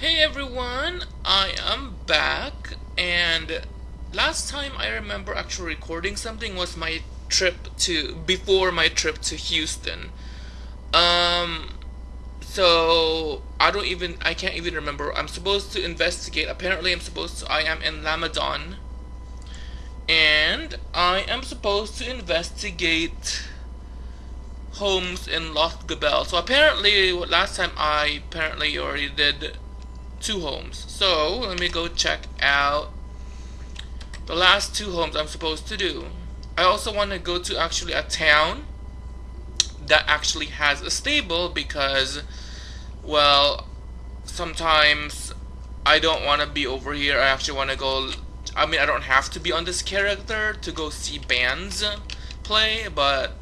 Hey everyone, I am back and last time I remember actually recording something was my trip to before my trip to Houston. Um so I don't even I can't even remember. I'm supposed to investigate. Apparently I'm supposed to I am in Lamedon and I am supposed to investigate homes in Lost Gabelle. So apparently last time I apparently already did two homes. So let me go check out the last two homes I'm supposed to do. I also want to go to actually a town that actually has a stable because well sometimes I don't want to be over here. I actually want to go I mean I don't have to be on this character to go see bands play but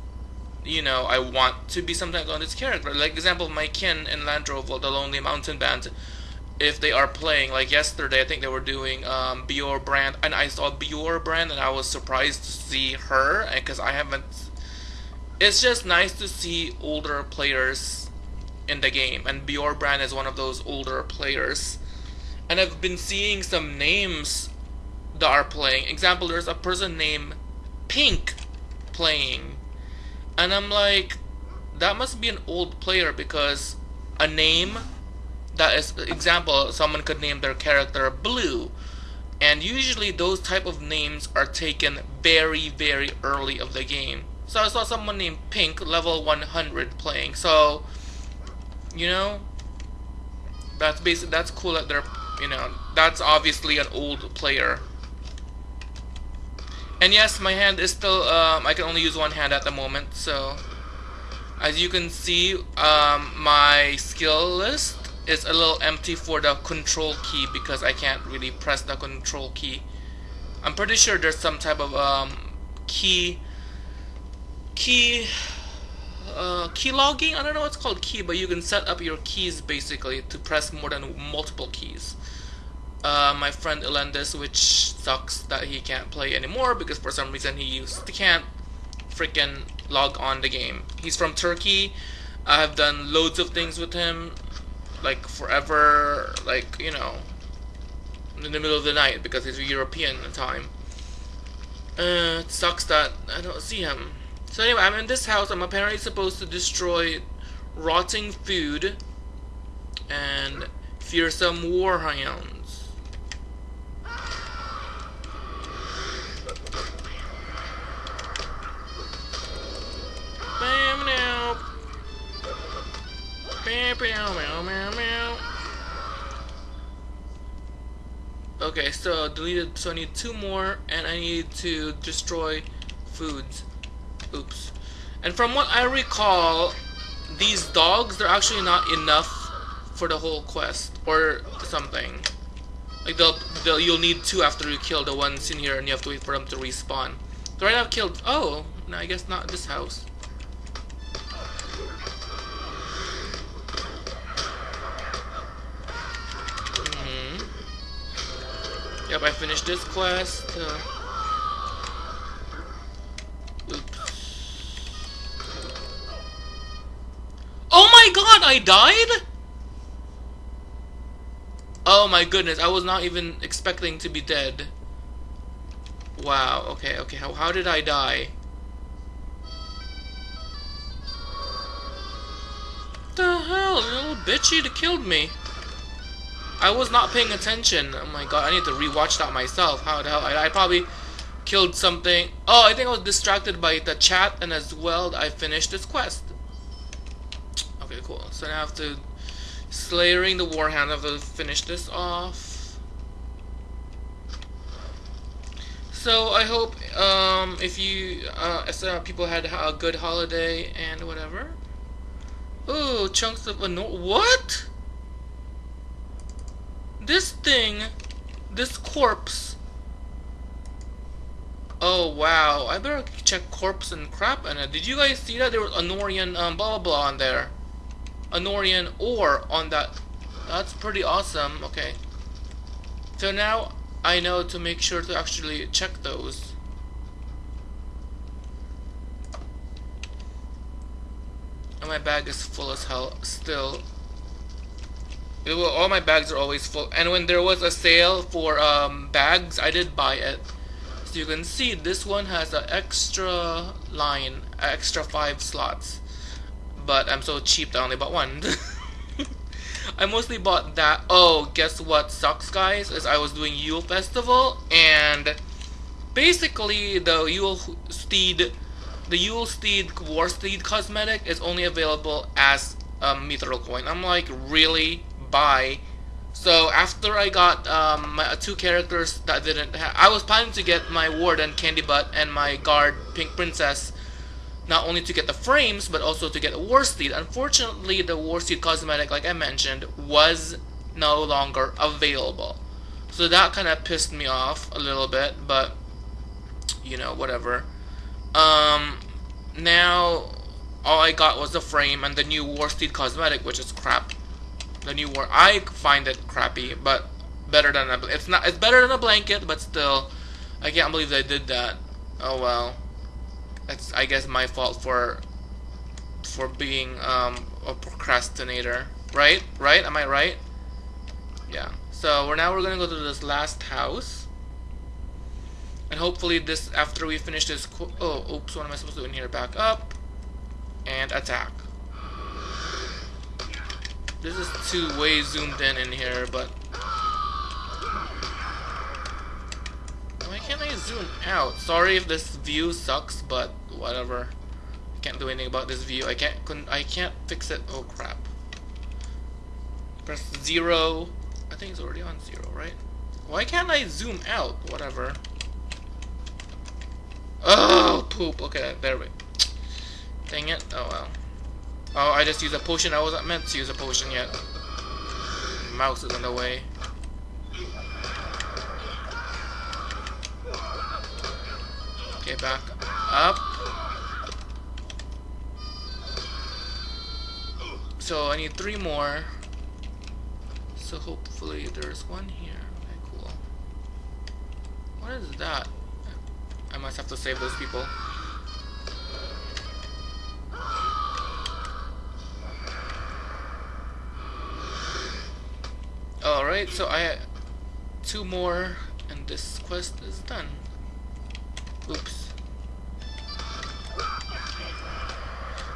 you know, I want to be sometimes on this character. Like example, my kin in Landroval, the Lonely Mountain Band, if they are playing, like yesterday, I think they were doing um, Bior Brand, and I saw Bior Brand, and I was surprised to see her, because I haven't. It's just nice to see older players in the game, and Bior Brand is one of those older players. And I've been seeing some names that are playing. Example, there's a person named Pink playing and I'm like, that must be an old player because a name that is example someone could name their character blue. And usually those type of names are taken very very early of the game. So i saw someone named pink level 100 playing. So you know that's basic that's cool that they're you know that's obviously an old player. And yes, my hand is still, um, I can only use one hand at the moment, so as you can see, um, my skill list is a little empty for the control key because I can't really press the control key. I'm pretty sure there's some type of um, key, key, uh, key logging, I don't know what's called key, but you can set up your keys basically to press more than multiple keys uh, my friend Elendis, which sucks that he can't play anymore because for some reason he used he can't freaking log on the game. He's from Turkey. I have done loads of things with him, like forever, like you know, in the middle of the night because he's European time. Uh, it sucks that I don't see him. So anyway, I'm in this house. I'm apparently supposed to destroy rotting food and fearsome warhound. Okay, so deleted, so I need two more, and I need to destroy foods. Oops. And from what I recall, these dogs, they're actually not enough for the whole quest, or something. Like, they'll, they'll, you'll need two after you kill the ones in here, and you have to wait for them to respawn. So right now I've killed, oh, no, I guess not this house. Yep, I finished this quest. Uh. Oh my god, I died? Oh my goodness, I was not even expecting to be dead. Wow, okay, okay, how, how did I die? What the hell, little bitchy that killed me. I was not paying attention. Oh my god, I need to rewatch that myself. How the hell? I, I probably killed something. Oh, I think I was distracted by the chat, and as well, I finished this quest. Okay, cool. So now I have to slayering the warhound. I have to finish this off. So I hope um, if you uh, uh, people had a good holiday and whatever. Ooh, chunks of a no what? This thing, this corpse. Oh wow, I better check corpse and crap in it. Did you guys see that there was Anorian um, blah blah blah on there? Anorian ore on that. That's pretty awesome. Okay. So now I know to make sure to actually check those. And my bag is full as hell still. It will, all my bags are always full. And when there was a sale for um, bags, I did buy it. So you can see this one has an extra line, extra five slots. But I'm so cheap that I only bought one. I mostly bought that. Oh, guess what sucks, guys? Is I was doing Yule Festival and basically the Yule Steed, the Yule Steed War Steed cosmetic is only available as a mithril coin. I'm like, really? Buy? So after I got um, my two characters that didn't I was planning to get my Warden Candy Butt and my Guard Pink Princess not only to get the frames, but also to get a War. Unfortunately, the War cosmetic, like I mentioned, was no longer available. So that kind of pissed me off a little bit, but, you know, whatever. Um, now, all I got was the frame and the new War cosmetic, which is crap. The new War, I find it crappy, but better than a, it's not, it's better than a blanket, but still, I can't believe they did that. Oh well that's I guess my fault for for being um, a procrastinator. Right? Right? Am I right? Yeah. So we're now we're gonna go to this last house. And hopefully this after we finish this oh oops what am I supposed to do in here? Back up and attack. This is too way zoomed in in here, but Why can't I zoom out? Sorry if this view sucks, but whatever. I can't do anything about this view. I can't I can't fix it. Oh crap. Press zero. I think it's already on zero, right? Why can't I zoom out? Whatever. Oh poop. Okay, there we Dang it. Oh well. Oh, I just used a potion. I wasn't meant to use a potion yet. Mouse is in the way. Okay, back up. So I need three more. So hopefully there's one here. Okay, cool. What is that? I must have to save those people. Alright, so I two more and this quest is done. Oops.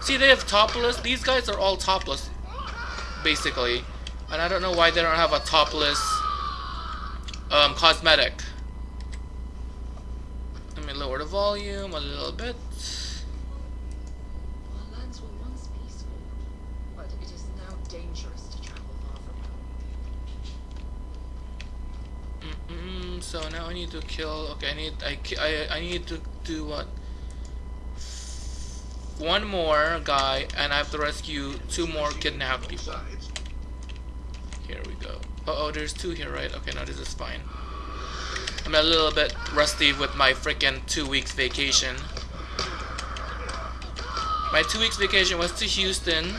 See, they have topless. These guys are all topless, basically. And I don't know why they don't have a topless um, cosmetic. Let me lower the volume a little bit. So now I need to kill okay I need I, I, I need to do what? One more guy and I have to rescue two more kidnapped people. Here we go. Uh oh there's two here right? Okay no this is fine. I'm a little bit rusty with my freaking two weeks vacation. My two weeks vacation was to Houston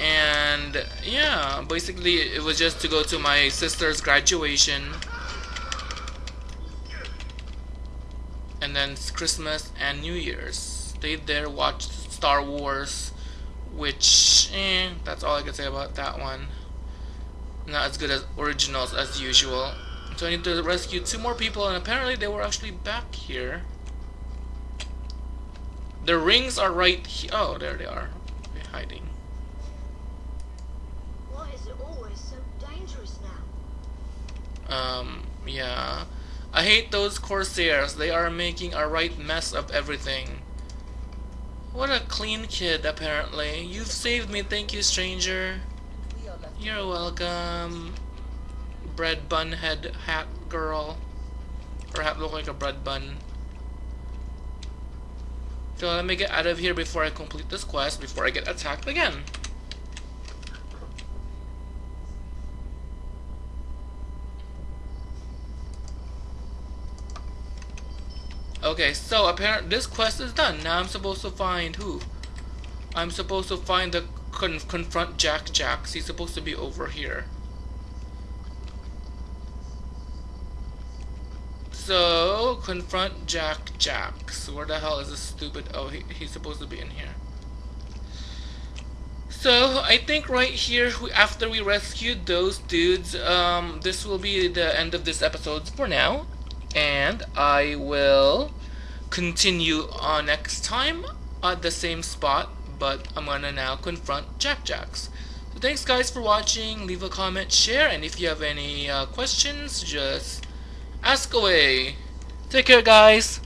and yeah basically it was just to go to my sister's graduation and then Christmas and New Year's. Stayed there, watched Star Wars, which, eh, that's all I can say about that one. Not as good as originals as usual. So I need to rescue two more people, and apparently they were actually back here. The rings are right here. Oh, there they are. They're hiding. Why is it always so dangerous now? Um, yeah. I hate those Corsairs. They are making a right mess of everything. What a clean kid, apparently. You've saved me, thank you, stranger. You're welcome. Bread bun head hat girl. Or hat look like a bread bun. So let me get out of here before I complete this quest, before I get attacked again. Okay, so apparently this quest is done. Now I'm supposed to find who? I'm supposed to find the con confront Jack Jacks. He's supposed to be over here. So, confront Jack Jacks. Where the hell is this stupid... Oh, he, he's supposed to be in here. So I think right here, after we rescued those dudes, um, this will be the end of this episode for now, and I will continue on next time at the same spot, but I'm gonna now confront Jack Jacks. So thanks guys for watching, leave a comment, share, and if you have any uh, questions, just ask away. Take care guys!